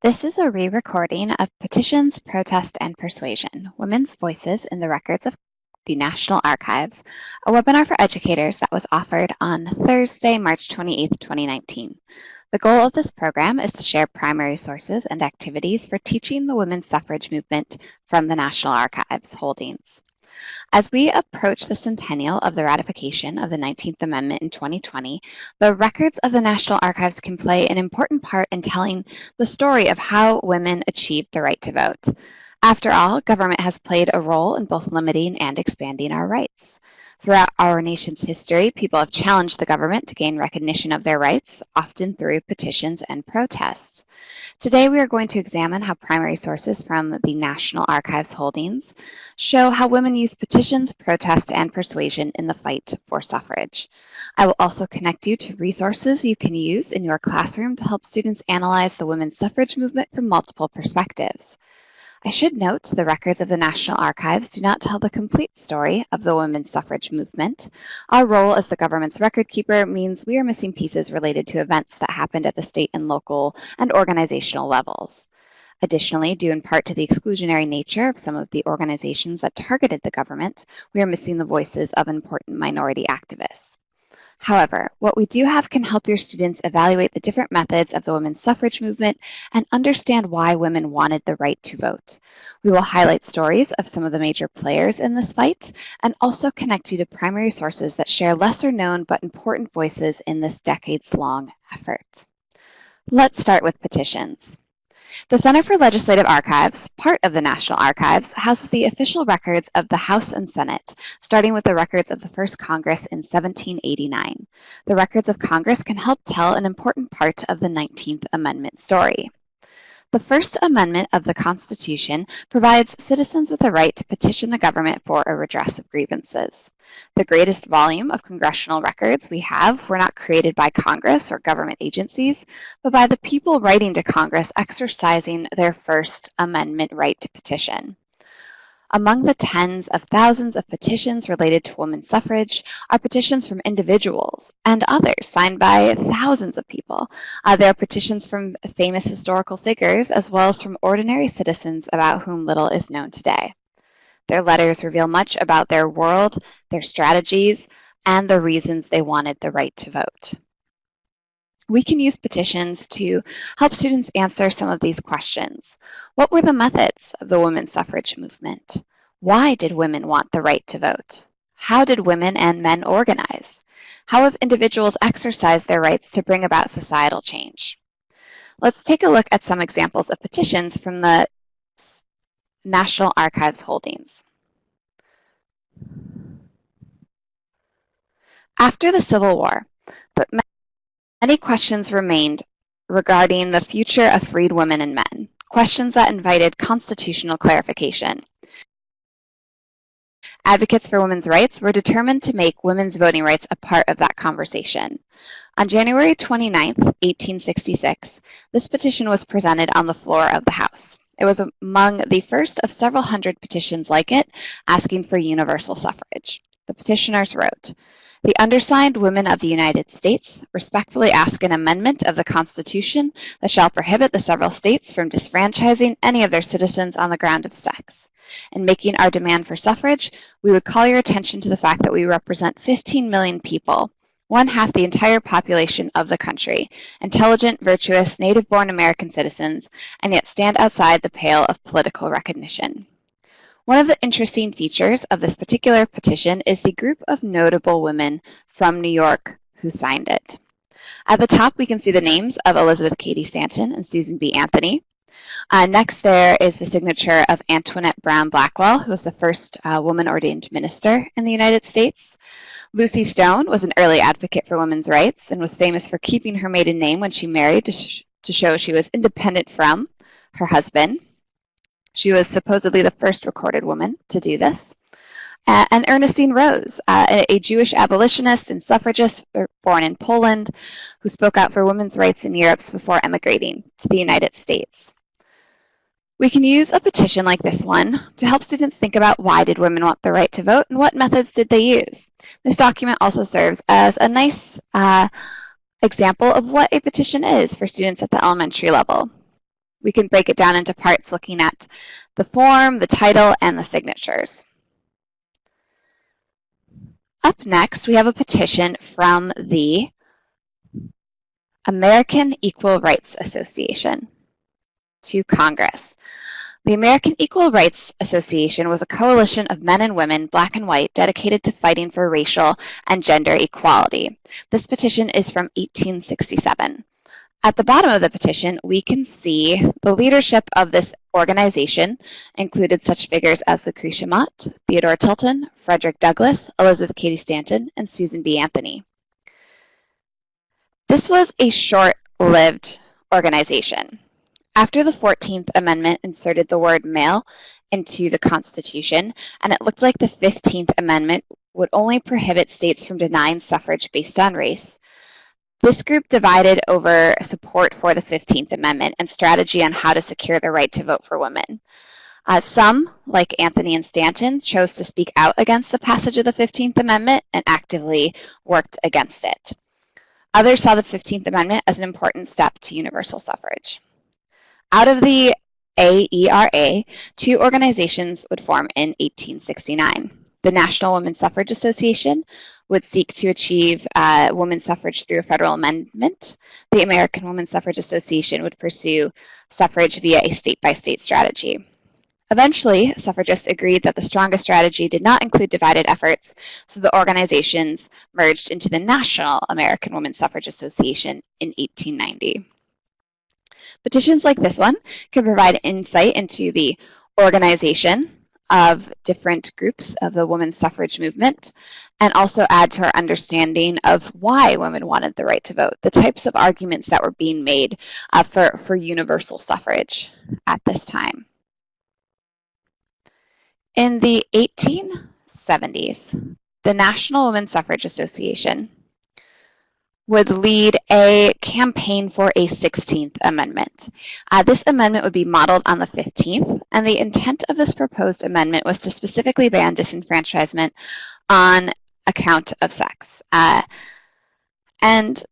This is a re-recording of Petitions, Protest, and Persuasion, Women's Voices in the Records of the National Archives, a webinar for educators that was offered on Thursday, March 28, 2019. The goal of this program is to share primary sources and activities for teaching the women's suffrage movement from the National Archives holdings. As we approach the centennial of the ratification of the 19th Amendment in 2020, the records of the National Archives can play an important part in telling the story of how women achieved the right to vote. After all, government has played a role in both limiting and expanding our rights. Throughout our nation's history, people have challenged the government to gain recognition of their rights, often through petitions and protests. Today, we are going to examine how primary sources from the National Archives holdings show how women use petitions, protest, and persuasion in the fight for suffrage. I will also connect you to resources you can use in your classroom to help students analyze the women's suffrage movement from multiple perspectives. I should note the records of the National Archives do not tell the complete story of the women's suffrage movement. Our role as the government's record keeper means we are missing pieces related to events that happened at the state and local and organizational levels. Additionally, due in part to the exclusionary nature of some of the organizations that targeted the government, we are missing the voices of important minority activists. However, what we do have can help your students evaluate the different methods of the women's suffrage movement and understand why women wanted the right to vote. We will highlight stories of some of the major players in this fight and also connect you to primary sources that share lesser known but important voices in this decades long effort. Let's start with petitions. The Center for Legislative Archives, part of the National Archives, houses the official records of the House and Senate, starting with the records of the first Congress in 1789. The records of Congress can help tell an important part of the 19th Amendment story. The First Amendment of the Constitution provides citizens with the right to petition the government for a redress of grievances. The greatest volume of congressional records we have were not created by Congress or government agencies, but by the people writing to Congress exercising their First Amendment right to petition. Among the tens of thousands of petitions related to women's suffrage are petitions from individuals and others signed by thousands of people. Uh, there are petitions from famous historical figures as well as from ordinary citizens about whom little is known today. Their letters reveal much about their world, their strategies, and the reasons they wanted the right to vote. We can use petitions to help students answer some of these questions. What were the methods of the women's suffrage movement? Why did women want the right to vote? How did women and men organize? How have individuals exercised their rights to bring about societal change? Let's take a look at some examples of petitions from the National Archives holdings. After the Civil War, Many questions remained regarding the future of freed women and men, questions that invited constitutional clarification. Advocates for women's rights were determined to make women's voting rights a part of that conversation. On January 29, 1866, this petition was presented on the floor of the House. It was among the first of several hundred petitions like it asking for universal suffrage. The petitioners wrote, the undersigned women of the United States respectfully ask an amendment of the Constitution that shall prohibit the several states from disfranchising any of their citizens on the ground of sex. In making our demand for suffrage, we would call your attention to the fact that we represent 15 million people, one half the entire population of the country, intelligent, virtuous, native-born American citizens, and yet stand outside the pale of political recognition. One of the interesting features of this particular petition is the group of notable women from New York who signed it. At the top, we can see the names of Elizabeth Cady Stanton and Susan B. Anthony. Uh, next, there is the signature of Antoinette Brown Blackwell, who was the first uh, woman ordained minister in the United States. Lucy Stone was an early advocate for women's rights and was famous for keeping her maiden name when she married to, sh to show she was independent from her husband. She was supposedly the first recorded woman to do this. Uh, and Ernestine Rose, uh, a Jewish abolitionist and suffragist born in Poland, who spoke out for women's rights in Europe before emigrating to the United States. We can use a petition like this one to help students think about why did women want the right to vote and what methods did they use. This document also serves as a nice uh, example of what a petition is for students at the elementary level. We can break it down into parts looking at the form, the title, and the signatures. Up next, we have a petition from the American Equal Rights Association to Congress. The American Equal Rights Association was a coalition of men and women, black and white, dedicated to fighting for racial and gender equality. This petition is from 1867. At the bottom of the petition, we can see the leadership of this organization included such figures as Lucretia Mott, Theodore Tilton, Frederick Douglass, Elizabeth Cady Stanton, and Susan B. Anthony. This was a short-lived organization. After the 14th Amendment inserted the word male into the Constitution, and it looked like the 15th Amendment would only prohibit states from denying suffrage based on race, this group divided over support for the 15th Amendment and strategy on how to secure the right to vote for women. Uh, some, like Anthony and Stanton, chose to speak out against the passage of the 15th Amendment and actively worked against it. Others saw the 15th Amendment as an important step to universal suffrage. Out of the AERA, two organizations would form in 1869. The National Women's Suffrage Association would seek to achieve uh, women's suffrage through a federal amendment. The American Women's Suffrage Association would pursue suffrage via a state-by-state -state strategy. Eventually, suffragists agreed that the strongest strategy did not include divided efforts, so the organizations merged into the National American Women's Suffrage Association in 1890. Petitions like this one can provide insight into the organization of different groups of the women's suffrage movement and also add to our understanding of why women wanted the right to vote, the types of arguments that were being made uh, for, for universal suffrage at this time. In the 1870s, the National Women's Suffrage Association would lead a campaign for a 16th amendment. Uh, this amendment would be modeled on the 15th, and the intent of this proposed amendment was to specifically ban disenfranchisement on account of sex. Uh, and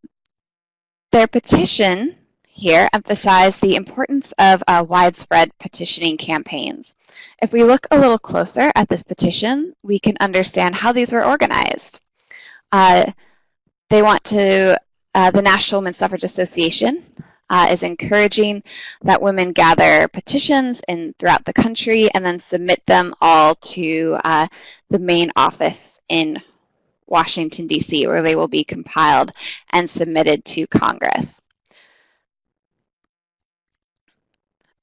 their petition here emphasized the importance of uh, widespread petitioning campaigns. If we look a little closer at this petition, we can understand how these were organized. Uh, they want to, uh, the National Women's Suffrage Association uh, is encouraging that women gather petitions in throughout the country and then submit them all to uh, the main office in Washington, D.C., where they will be compiled and submitted to Congress.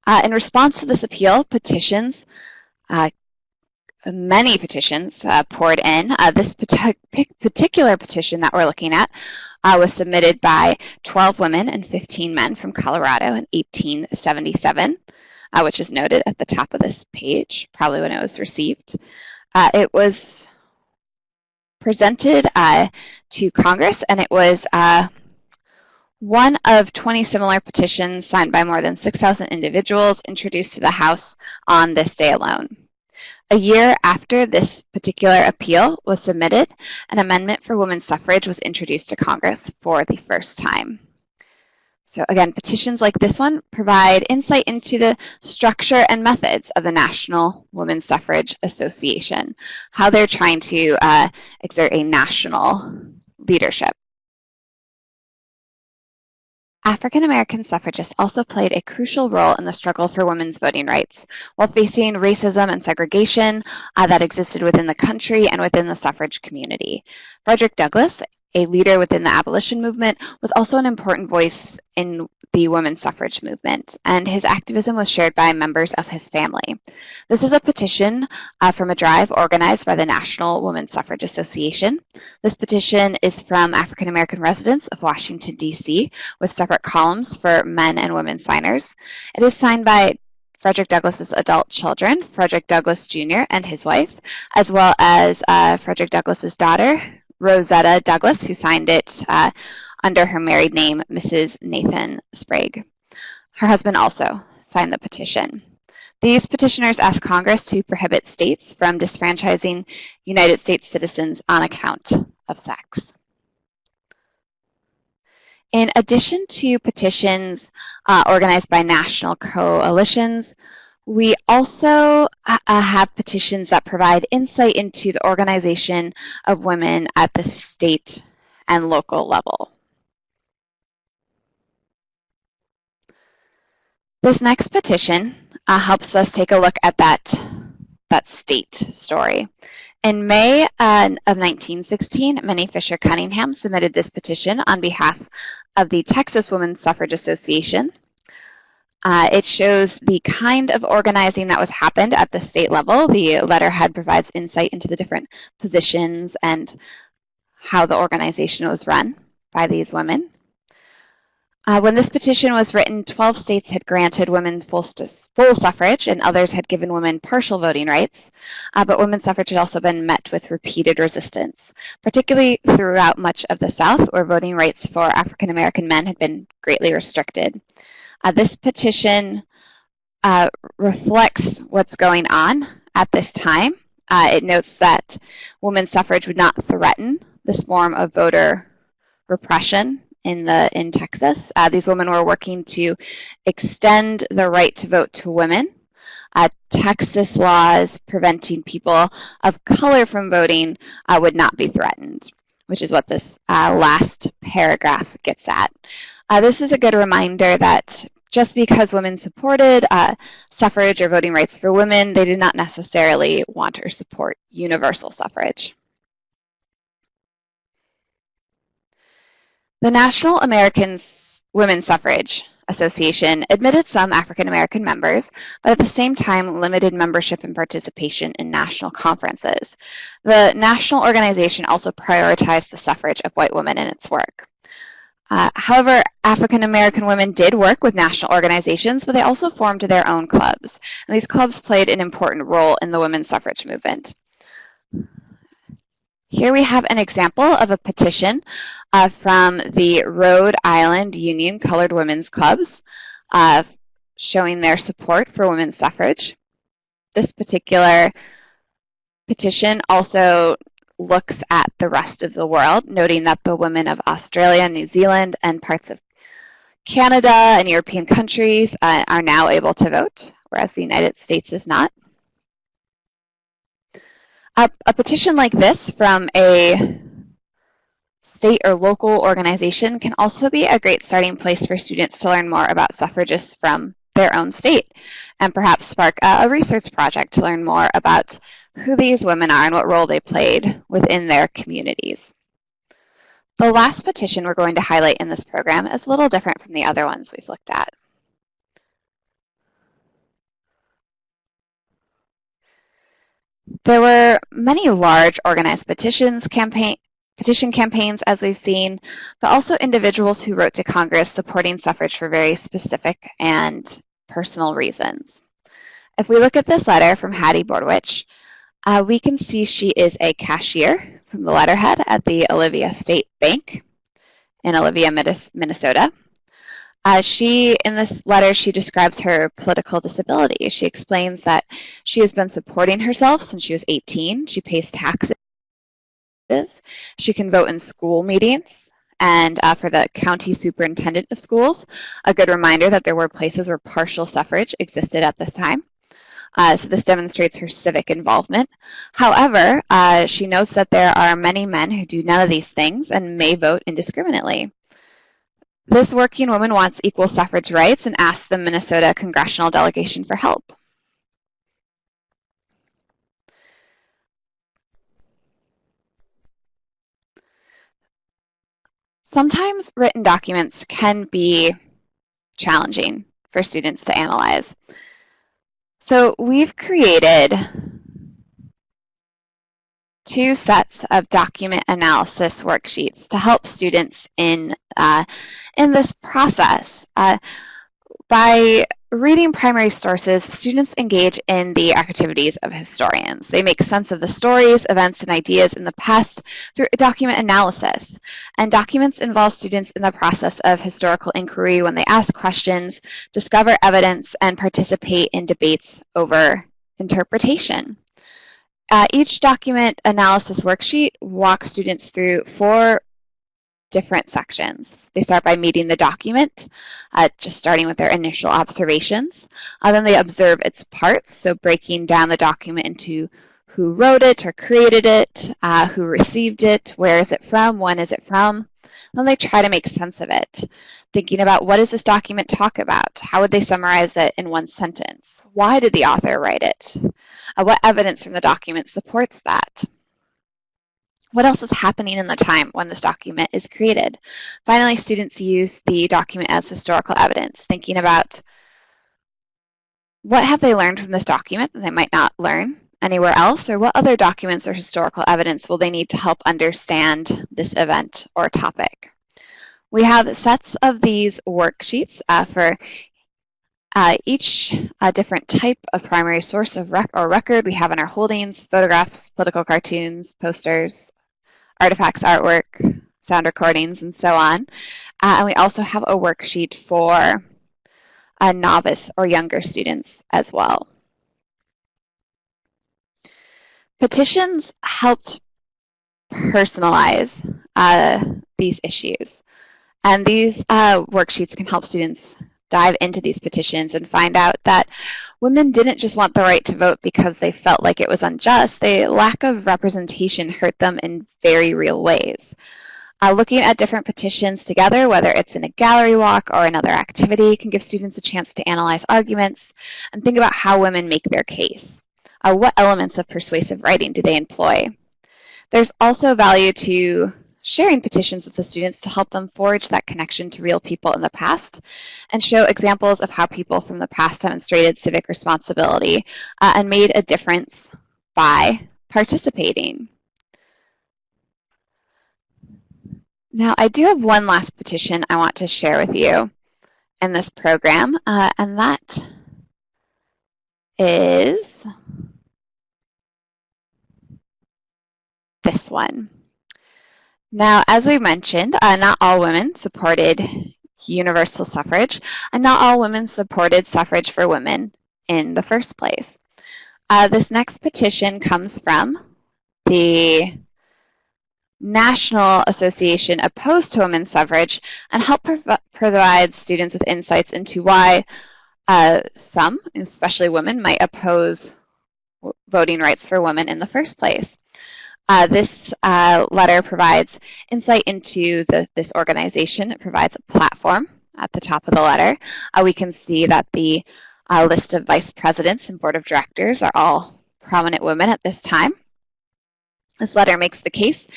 Uh, in response to this appeal, petitions uh, many petitions uh, poured in. Uh, this particular petition that we're looking at uh, was submitted by 12 women and 15 men from Colorado in 1877, uh, which is noted at the top of this page, probably when it was received. Uh, it was presented uh, to Congress, and it was one of 20 similar petitions signed by more than 6,000 individuals introduced to the House on this day alone. A year after this particular appeal was submitted, an amendment for women's suffrage was introduced to Congress for the first time. So again, petitions like this one provide insight into the structure and methods of the National Women's Suffrage Association, how they're trying to uh, exert a national leadership. African American suffragists also played a crucial role in the struggle for women's voting rights, while facing racism and segregation uh, that existed within the country and within the suffrage community. Frederick Douglass, a leader within the abolition movement, was also an important voice in the women's suffrage movement, and his activism was shared by members of his family. This is a petition uh, from a drive organized by the National Women's Suffrage Association. This petition is from African American residents of Washington, D.C., with separate columns for men and women signers. It is signed by Frederick Douglass's adult children, Frederick Douglass Jr. and his wife, as well as uh, Frederick Douglass's daughter, Rosetta Douglass, who signed it uh, under her married name, Mrs. Nathan Sprague. Her husband also signed the petition. These petitioners asked Congress to prohibit states from disfranchising United States citizens on account of sex. In addition to petitions uh, organized by national coalitions, we also uh, have petitions that provide insight into the organization of women at the state and local level. This next petition uh, helps us take a look at that, that state story. In May uh, of 1916, Minnie Fisher Cunningham submitted this petition on behalf of the Texas Women's Suffrage Association. Uh, it shows the kind of organizing that was happened at the state level. The letterhead provides insight into the different positions and how the organization was run by these women. Uh, when this petition was written, 12 states had granted women full, full suffrage and others had given women partial voting rights, uh, but women's suffrage had also been met with repeated resistance, particularly throughout much of the South where voting rights for African American men had been greatly restricted. Uh, this petition uh, reflects what's going on at this time. Uh, it notes that women's suffrage would not threaten this form of voter repression in the in Texas. Uh, these women were working to extend the right to vote to women. Uh, Texas laws preventing people of color from voting uh, would not be threatened, which is what this uh, last paragraph gets at. Uh, this is a good reminder that just because women supported uh, suffrage or voting rights for women, they did not necessarily want or support universal suffrage. The National American Women's Suffrage Association admitted some African American members, but at the same time limited membership and participation in national conferences. The national organization also prioritized the suffrage of white women in its work. Uh, however, African American women did work with national organizations, but they also formed their own clubs. And these clubs played an important role in the women's suffrage movement. Here we have an example of a petition uh, from the Rhode Island Union Colored Women's Clubs uh, showing their support for women's suffrage. This particular petition also looks at the rest of the world, noting that the women of Australia, New Zealand, and parts of Canada and European countries uh, are now able to vote, whereas the United States is not. A, a petition like this from a state or local organization can also be a great starting place for students to learn more about suffragists from their own state and perhaps spark a, a research project to learn more about who these women are and what role they played within their communities. The last petition we're going to highlight in this program is a little different from the other ones we've looked at. There were many large organized petitions campaign, petition campaigns, as we've seen, but also individuals who wrote to Congress supporting suffrage for very specific and personal reasons. If we look at this letter from Hattie Bordewich, uh, we can see she is a cashier from the letterhead at the Olivia State Bank in Olivia, Minnesota. Uh, she, in this letter, she describes her political disability. She explains that she has been supporting herself since she was 18. She pays taxes. She can vote in school meetings and uh, for the county superintendent of schools, a good reminder that there were places where partial suffrage existed at this time. Uh, so this demonstrates her civic involvement. However, uh, she notes that there are many men who do none of these things and may vote indiscriminately. This working woman wants equal suffrage rights and asks the Minnesota congressional delegation for help. Sometimes written documents can be challenging for students to analyze. So we've created two sets of document analysis worksheets to help students in, uh, in this process. Uh, by reading primary sources, students engage in the activities of historians. They make sense of the stories, events, and ideas in the past through document analysis. And documents involve students in the process of historical inquiry when they ask questions, discover evidence, and participate in debates over interpretation. Uh, each document analysis worksheet walks students through four different sections. They start by meeting the document, uh, just starting with their initial observations. Uh, then they observe its parts, so breaking down the document into who wrote it or created it, uh, who received it, where is it from, when is it from. Then they try to make sense of it, thinking about what does this document talk about? How would they summarize it in one sentence? Why did the author write it? Uh, what evidence from the document supports that? What else is happening in the time when this document is created? Finally, students use the document as historical evidence, thinking about what have they learned from this document that they might not learn anywhere else, or what other documents or historical evidence will they need to help understand this event or topic? We have sets of these worksheets uh, for uh, each uh, different type of primary source of rec or record we have in our holdings, photographs, political cartoons, posters, artifacts, artwork, sound recordings, and so on. Uh, and we also have a worksheet for a novice or younger students as well. Petitions helped personalize uh, these issues. And these uh, worksheets can help students dive into these petitions and find out that women didn't just want the right to vote because they felt like it was unjust. The lack of representation hurt them in very real ways. Uh, looking at different petitions together, whether it's in a gallery walk or another activity, can give students a chance to analyze arguments and think about how women make their case uh, what elements of persuasive writing do they employ? There's also value to sharing petitions with the students to help them forge that connection to real people in the past and show examples of how people from the past demonstrated civic responsibility uh, and made a difference by participating. Now, I do have one last petition I want to share with you in this program, uh, and that is this one. Now, as we mentioned, uh, not all women supported universal suffrage, and not all women supported suffrage for women in the first place. Uh, this next petition comes from the National Association Opposed to Women's Suffrage and help prov provide students with insights into why uh, some, especially women, might oppose voting rights for women in the first place. Uh, this uh, letter provides insight into the, this organization. It provides a platform at the top of the letter. Uh, we can see that the uh, list of vice presidents and board of directors are all prominent women at this time. This letter makes the case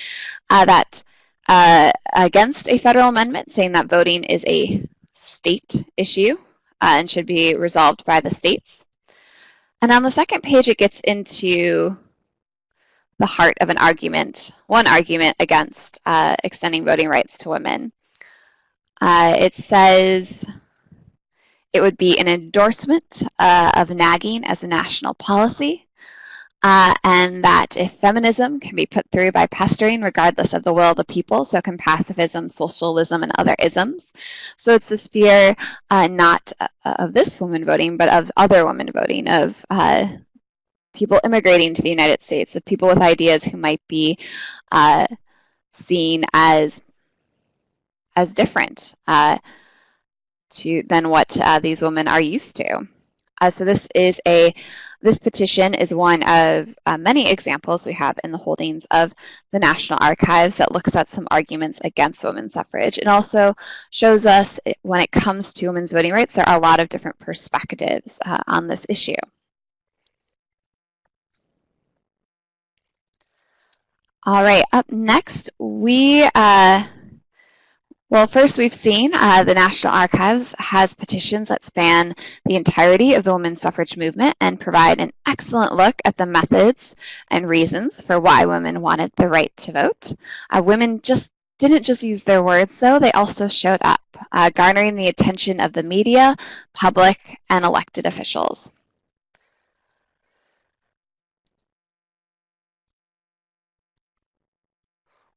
uh, that uh, against a federal amendment saying that voting is a state issue and should be resolved by the states. And on the second page, it gets into the heart of an argument, one argument against uh, extending voting rights to women. Uh, it says it would be an endorsement uh, of nagging as a national policy, uh, and that if feminism can be put through by pestering regardless of the will of the people, so can pacifism, socialism, and other isms. So it's this fear uh, not uh, of this woman voting, but of other women voting, of people immigrating to the United States, of people with ideas who might be uh, seen as as different uh, to than what uh, these women are used to. Uh, so this is a this petition is one of uh, many examples we have in the holdings of the National Archives that looks at some arguments against women's suffrage. It also shows us when it comes to women's voting rights, there are a lot of different perspectives uh, on this issue. All right, up next, we, uh, well, first we've seen uh, the National Archives has petitions that span the entirety of the women's suffrage movement and provide an excellent look at the methods and reasons for why women wanted the right to vote. Uh, women just didn't just use their words, though, they also showed up, uh, garnering the attention of the media, public, and elected officials.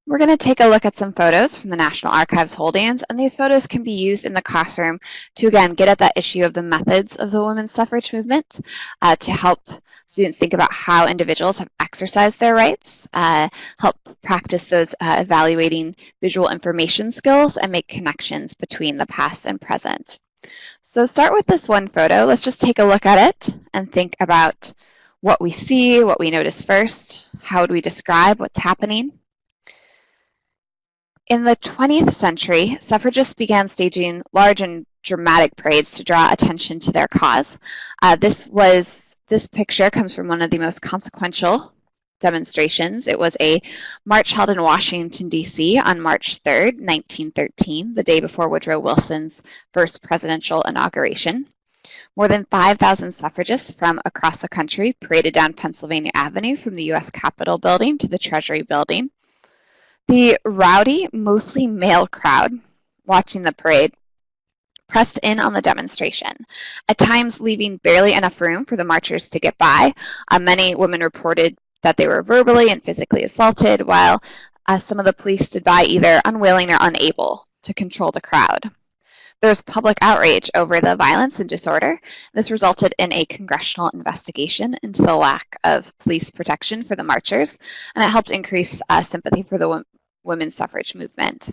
We're going to take a look at some photos from the National Archives holdings, and these photos can be used in the classroom to, again, get at that issue of the methods of the women's suffrage movement uh, to help students think about how individuals have exercised their rights, uh, help practice those uh, evaluating visual information skills, and make connections between the past and present. So start with this one photo. Let's just take a look at it and think about what we see, what we notice first, how would we describe what's happening. In the 20th century, suffragists began staging large and dramatic parades to draw attention to their cause. Uh, this was this picture comes from one of the most consequential demonstrations. It was a march held in Washington, D.C. on March 3rd, 1913, the day before Woodrow Wilson's first presidential inauguration. More than 5,000 suffragists from across the country paraded down Pennsylvania Avenue from the U.S. Capitol building to the Treasury building. The rowdy, mostly male crowd watching the parade pressed in on the demonstration, at times leaving barely enough room for the marchers to get by. Uh, many women reported that they were verbally and physically assaulted, while uh, some of the police stood by either unwilling or unable to control the crowd. There was public outrage over the violence and disorder. This resulted in a congressional investigation into the lack of police protection for the marchers, and it helped increase uh, sympathy for the women's suffrage movement.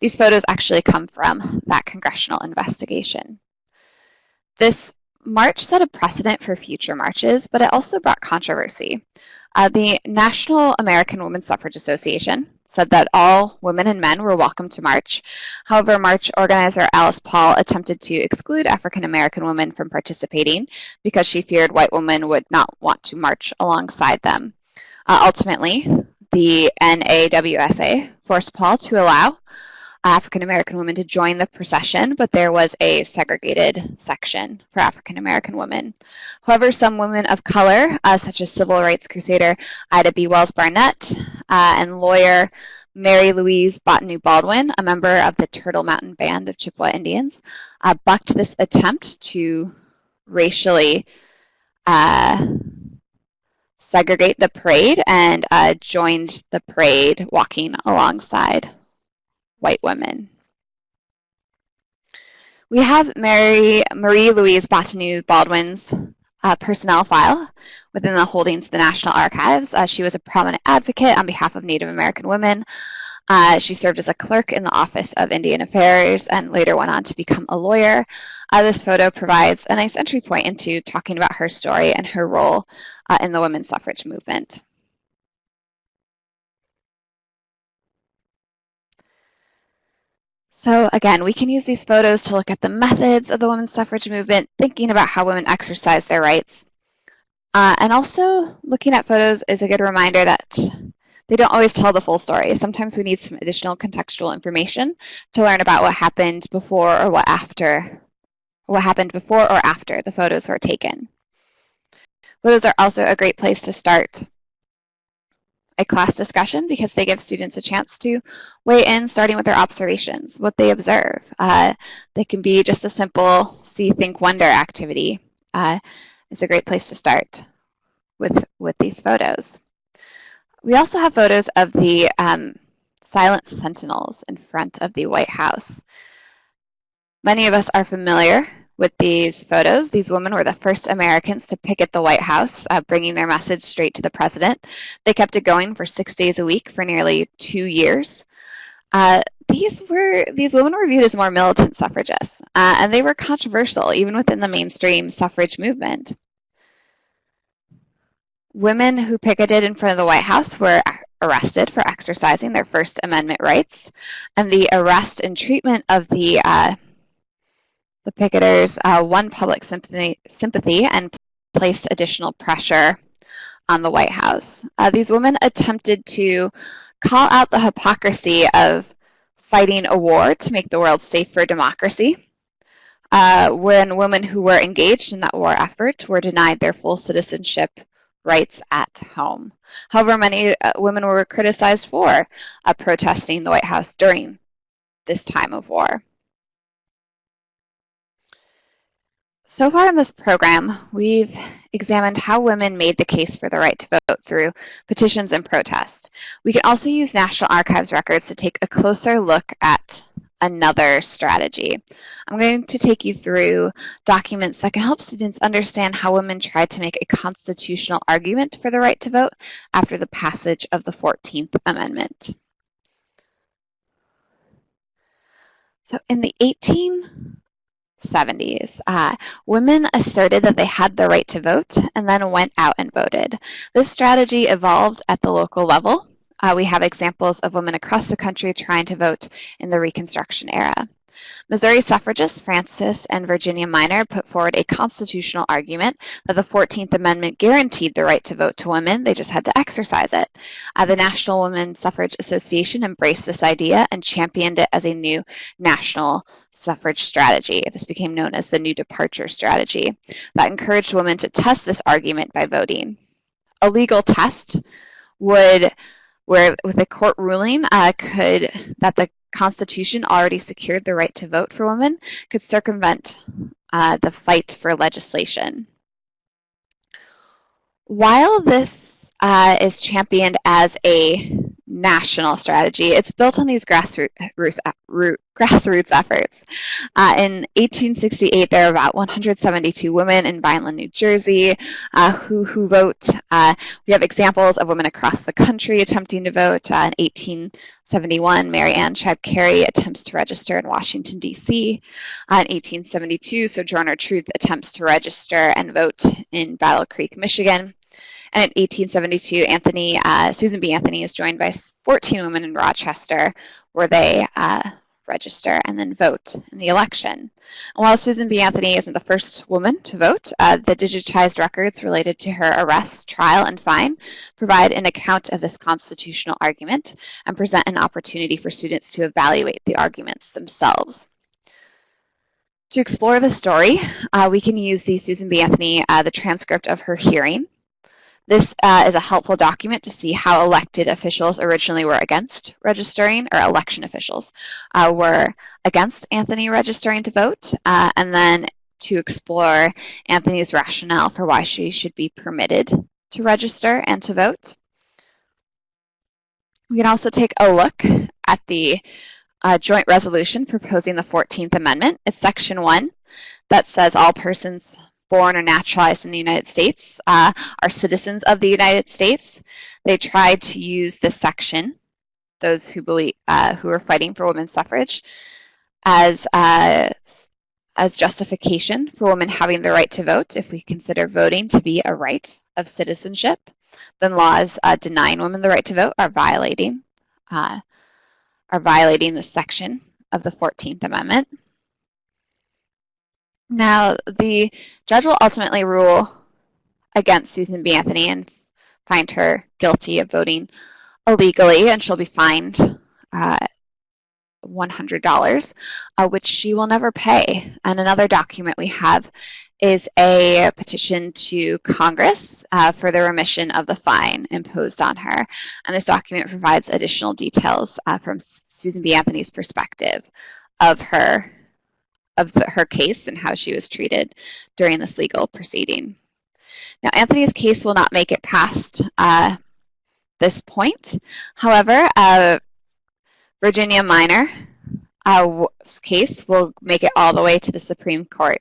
These photos actually come from that congressional investigation. This march set a precedent for future marches, but it also brought controversy. Uh, the National American Women's Suffrage Association said that all women and men were welcome to march. However, march organizer Alice Paul attempted to exclude African American women from participating because she feared white women would not want to march alongside them. Uh, ultimately, the NAWSA forced Paul to allow African American women to join the procession, but there was a segregated section for African American women. However, some women of color, uh, such as civil rights crusader Ida B. Wells Barnett uh, and lawyer Mary Louise Bottineau Baldwin, a member of the Turtle Mountain Band of Chippewa Indians, uh, bucked this attempt to racially uh, segregate the parade and uh, joined the parade walking alongside white women. We have Mary Marie Louise Bottineau Baldwin's uh, personnel file within the holdings of the National Archives. Uh, she was a prominent advocate on behalf of Native American women. Uh, she served as a clerk in the Office of Indian Affairs and later went on to become a lawyer. Uh, this photo provides a nice entry point into talking about her story and her role uh, in the women's suffrage movement. So again, we can use these photos to look at the methods of the women's suffrage movement, thinking about how women exercise their rights. Uh, and also looking at photos is a good reminder that they don't always tell the full story. Sometimes we need some additional contextual information to learn about what happened before or what after, what happened before or after the photos were taken. Photos are also a great place to start a class discussion because they give students a chance to weigh in starting with their observations, what they observe. Uh, they can be just a simple see, think, wonder activity. Uh, it's a great place to start with, with these photos. We also have photos of the um, silent sentinels in front of the White House. Many of us are familiar with these photos. These women were the first Americans to picket the White House, uh, bringing their message straight to the president. They kept it going for six days a week for nearly two years. Uh, these were these women were viewed as more militant suffragists, uh, and they were controversial even within the mainstream suffrage movement. Women who picketed in front of the White House were arrested for exercising their First Amendment rights, and the arrest and treatment of the uh, the picketers uh, won public sympathy, sympathy and placed additional pressure on the White House. Uh, these women attempted to call out the hypocrisy of fighting a war to make the world safe for democracy, uh, when women who were engaged in that war effort were denied their full citizenship rights at home. However, many uh, women were criticized for uh, protesting the White House during this time of war. So far in this program, we've examined how women made the case for the right to vote through petitions and protest. We can also use National Archives records to take a closer look at another strategy. I'm going to take you through documents that can help students understand how women tried to make a constitutional argument for the right to vote after the passage of the 14th Amendment. So in the 18 70s. Uh, women asserted that they had the right to vote and then went out and voted. This strategy evolved at the local level. Uh, we have examples of women across the country trying to vote in the Reconstruction era. Missouri suffragists Frances and Virginia Minor put forward a constitutional argument that the 14th Amendment guaranteed the right to vote to women, they just had to exercise it. Uh, the National Women's Suffrage Association embraced this idea and championed it as a new national suffrage strategy. This became known as the New Departure Strategy that encouraged women to test this argument by voting. A legal test would where with a court ruling uh, could that the Constitution already secured the right to vote for women could circumvent uh, the fight for legislation. While this uh, is championed as a national strategy. It's built on these grassroots, grassroots efforts. Uh, in 1868, there are about 172 women in Vineland, New Jersey, uh, who, who vote. Uh, we have examples of women across the country attempting to vote. Uh, in 1871, Mary Ann Tribe Cary attempts to register in Washington, D.C. Uh, in 1872, Sojourner Truth attempts to register and vote in Battle Creek, Michigan. And in 1872, Anthony, uh, Susan B. Anthony is joined by 14 women in Rochester where they uh, register and then vote in the election. And while Susan B. Anthony isn't the first woman to vote, uh, the digitized records related to her arrest, trial, and fine provide an account of this constitutional argument and present an opportunity for students to evaluate the arguments themselves. To explore the story, uh, we can use the Susan B. Anthony, uh, the transcript of her hearing, this uh, is a helpful document to see how elected officials originally were against registering, or election officials uh, were against Anthony registering to vote, uh, and then to explore Anthony's rationale for why she should be permitted to register and to vote. We can also take a look at the uh, joint resolution proposing the 14th Amendment. It's section one that says all persons born or naturalized in the United States uh, are citizens of the United States. They tried to use this section, those who believe uh, who are fighting for women's suffrage, as uh, as justification for women having the right to vote. If we consider voting to be a right of citizenship, then laws uh, denying women the right to vote are violating uh, are violating this section of the 14th Amendment. Now, the judge will ultimately rule against Susan B. Anthony and find her guilty of voting illegally, and she'll be fined uh, $100, uh, which she will never pay. And another document we have is a petition to Congress uh, for the remission of the fine imposed on her. And this document provides additional details uh, from Susan B. Anthony's perspective of her of her case and how she was treated during this legal proceeding. Now, Anthony's case will not make it past uh, this point. However, uh, Virginia Minor uh, case will make it all the way to the Supreme Court.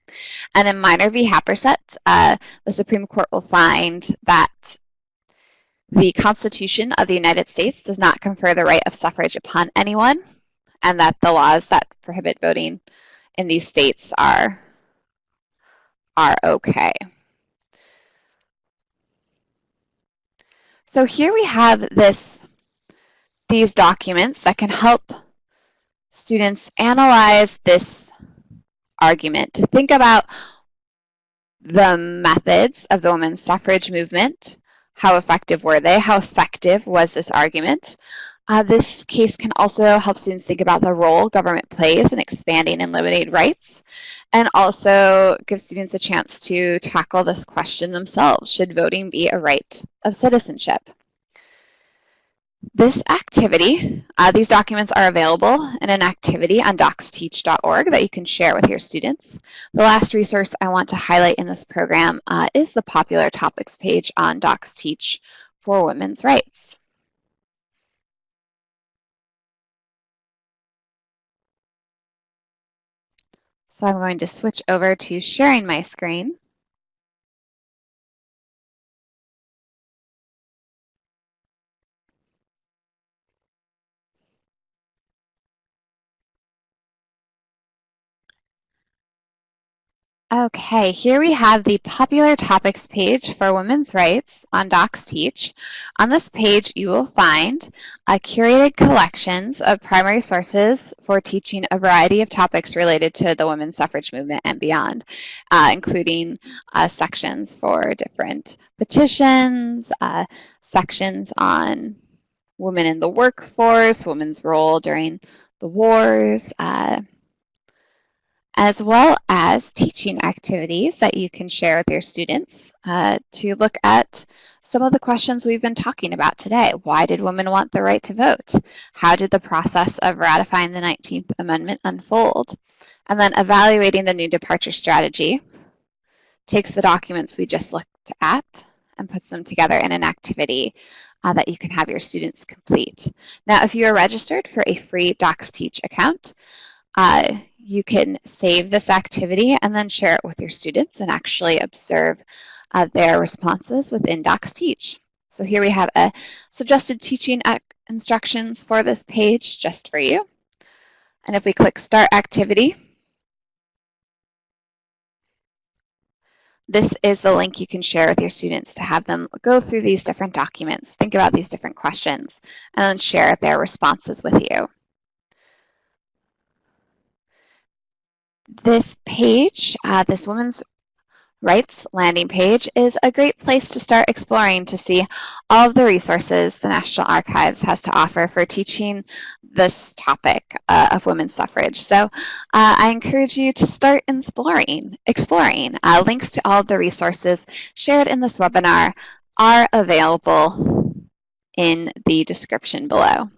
And in Minor v. Happersett, uh, the Supreme Court will find that the Constitution of the United States does not confer the right of suffrage upon anyone, and that the laws that prohibit voting in these states are, are okay. So here we have this, these documents that can help students analyze this argument, to think about the methods of the women's suffrage movement, how effective were they, how effective was this argument, uh, this case can also help students think about the role government plays in expanding and limiting rights, and also give students a chance to tackle this question themselves. Should voting be a right of citizenship? This activity, uh, these documents are available in an activity on docsteach.org that you can share with your students. The last resource I want to highlight in this program uh, is the popular topics page on DocsTeach for women's rights. So I'm going to switch over to sharing my screen. Okay, here we have the popular topics page for women's rights on DocsTeach. On this page, you will find curated collections of primary sources for teaching a variety of topics related to the women's suffrage movement and beyond, uh, including uh, sections for different petitions, uh, sections on women in the workforce, women's role during the wars, uh, as well as teaching activities that you can share with your students uh, to look at some of the questions we've been talking about today. Why did women want the right to vote? How did the process of ratifying the 19th Amendment unfold? And then evaluating the new departure strategy takes the documents we just looked at and puts them together in an activity uh, that you can have your students complete. Now, if you are registered for a free DocsTeach account, uh, you can save this activity and then share it with your students and actually observe uh, their responses within DocsTeach. So here we have a suggested teaching instructions for this page just for you. And if we click Start Activity, this is the link you can share with your students to have them go through these different documents, think about these different questions, and then share their responses with you. This page, uh, this women's rights landing page, is a great place to start exploring to see all of the resources the National Archives has to offer for teaching this topic uh, of women's suffrage. So uh, I encourage you to start exploring. exploring. Uh, links to all of the resources shared in this webinar are available in the description below.